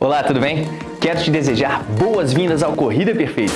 Olá, tudo bem? Quero te desejar boas-vindas ao Corrida Perfeita.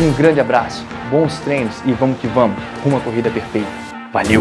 Um grande abraço, bons treinos e vamos que vamos, uma corrida perfeita. Valeu!